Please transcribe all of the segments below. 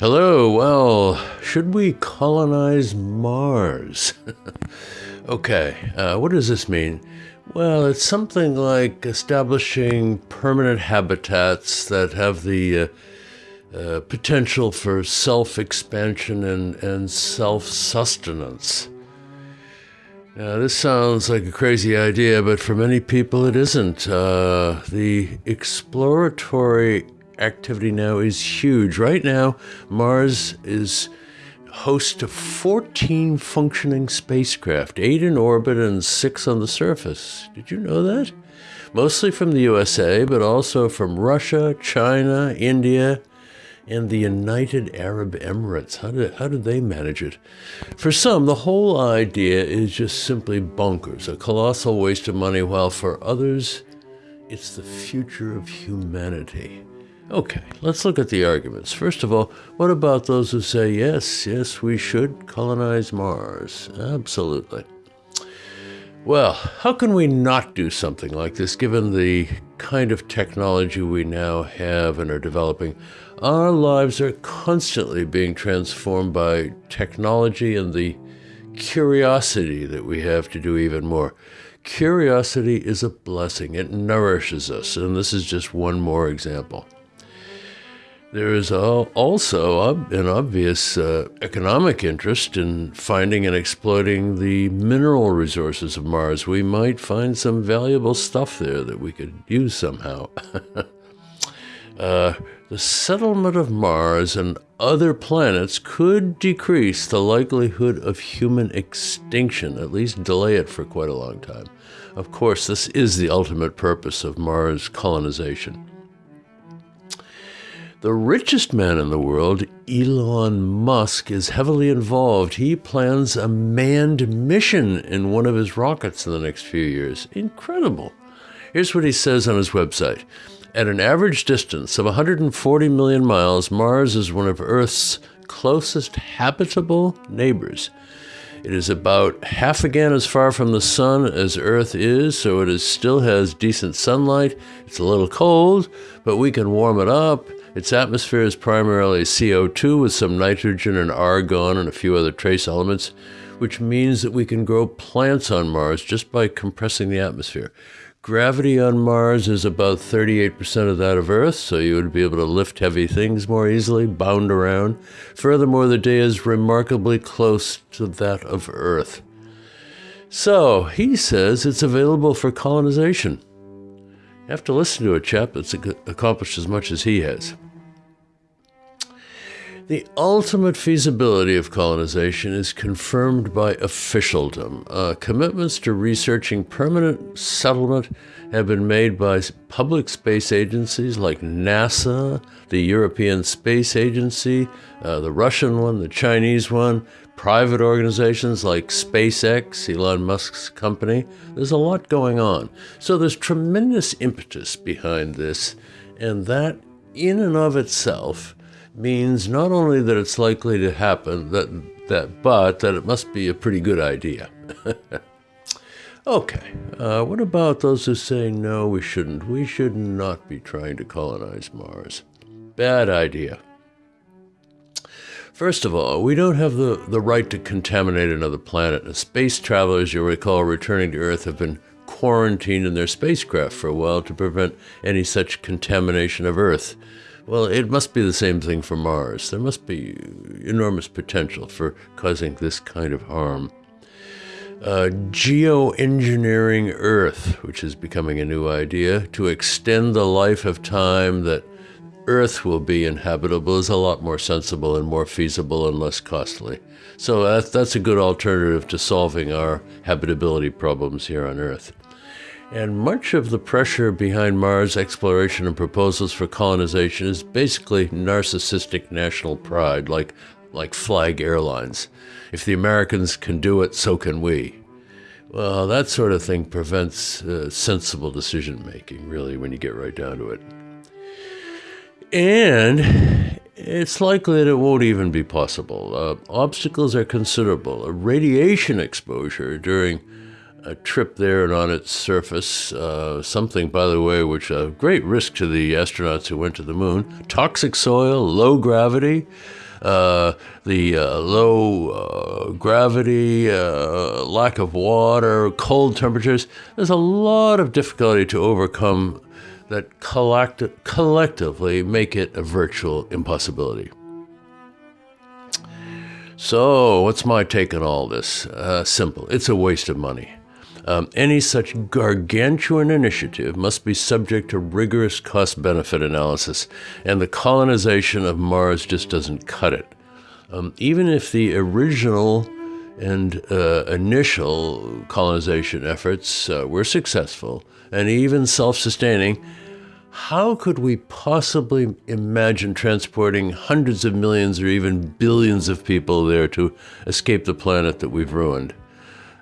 Hello, well, should we colonize Mars? okay, uh, what does this mean? Well, it's something like establishing permanent habitats that have the uh, uh, potential for self expansion and, and self sustenance. Now, this sounds like a crazy idea, but for many people it isn't. Uh, the exploratory activity now is huge. Right now, Mars is host to 14 functioning spacecraft, eight in orbit and six on the surface. Did you know that? Mostly from the USA, but also from Russia, China, India, and the United Arab Emirates. How did, how did they manage it? For some, the whole idea is just simply bonkers, a colossal waste of money, while for others, it's the future of humanity. Okay, let's look at the arguments. First of all, what about those who say, yes, yes, we should colonize Mars? Absolutely. Well, how can we not do something like this given the kind of technology we now have and are developing? Our lives are constantly being transformed by technology and the curiosity that we have to do even more. Curiosity is a blessing, it nourishes us, and this is just one more example. There is also an obvious uh, economic interest in finding and exploiting the mineral resources of Mars. We might find some valuable stuff there that we could use somehow. uh, the settlement of Mars and other planets could decrease the likelihood of human extinction, at least delay it for quite a long time. Of course, this is the ultimate purpose of Mars colonization. The richest man in the world, Elon Musk, is heavily involved. He plans a manned mission in one of his rockets in the next few years. Incredible. Here's what he says on his website. At an average distance of 140 million miles, Mars is one of Earth's closest habitable neighbors. It is about half again as far from the sun as Earth is, so it is, still has decent sunlight. It's a little cold, but we can warm it up. Its atmosphere is primarily CO2 with some nitrogen and argon and a few other trace elements, which means that we can grow plants on Mars just by compressing the atmosphere. Gravity on Mars is about 38% of that of Earth, so you would be able to lift heavy things more easily, bound around. Furthermore, the day is remarkably close to that of Earth. So, he says it's available for colonization. Have to listen to a chap that's accomplished as much as he has. The ultimate feasibility of colonization is confirmed by officialdom. Uh, commitments to researching permanent settlement have been made by public space agencies like NASA, the European Space Agency, uh, the Russian one, the Chinese one, private organizations like SpaceX, Elon Musk's company. There's a lot going on. So there's tremendous impetus behind this, and that in and of itself means not only that it's likely to happen, that, that, but that it must be a pretty good idea. okay, uh, what about those who say, no, we shouldn't? We should not be trying to colonize Mars. Bad idea. First of all, we don't have the, the right to contaminate another planet. Space travelers, you'll recall, returning to Earth have been quarantined in their spacecraft for a while to prevent any such contamination of Earth. Well, it must be the same thing for Mars. There must be enormous potential for causing this kind of harm. Uh, geoengineering Earth, which is becoming a new idea, to extend the life of time that Earth will be inhabitable is a lot more sensible and more feasible and less costly. So that, that's a good alternative to solving our habitability problems here on Earth. And much of the pressure behind Mars exploration and proposals for colonization is basically narcissistic national pride, like, like Flag Airlines. If the Americans can do it, so can we. Well, that sort of thing prevents uh, sensible decision making, really, when you get right down to it. And it's likely that it won't even be possible. Uh, obstacles are considerable. A radiation exposure during a trip there and on its surface. Uh, something, by the way, which a great risk to the astronauts who went to the moon. Toxic soil, low gravity. uh, the uh, low uh, gravity, uh, lack of water, cold temperatures. There's a lot of difficulty to overcome that collect- collectively make it a virtual impossibility. So, what's my take on all this? Uh, simple. It's a waste of money. Um, any such gargantuan initiative must be subject to rigorous cost benefit analysis, and the colonization of Mars just doesn't cut it. Um, even if the original and uh, initial colonization efforts uh, were successful and even self sustaining, how could we possibly imagine transporting hundreds of millions or even billions of people there to escape the planet that we've ruined?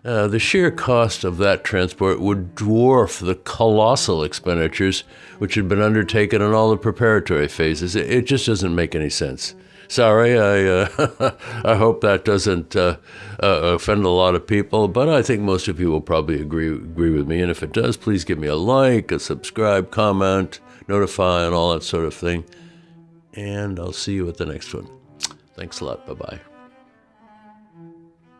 Uh, the sheer cost of that transport would dwarf the colossal expenditures which had been undertaken in all the preparatory phases. It, it just doesn't make any sense. Sorry, I uh, I hope that doesn't uh, uh, offend a lot of people, but I think most of you will probably agree agree with me. And if it does, please give me a like, a subscribe, comment, notify, and all that sort of thing. And I'll see you at the next one. Thanks a lot. Bye bye.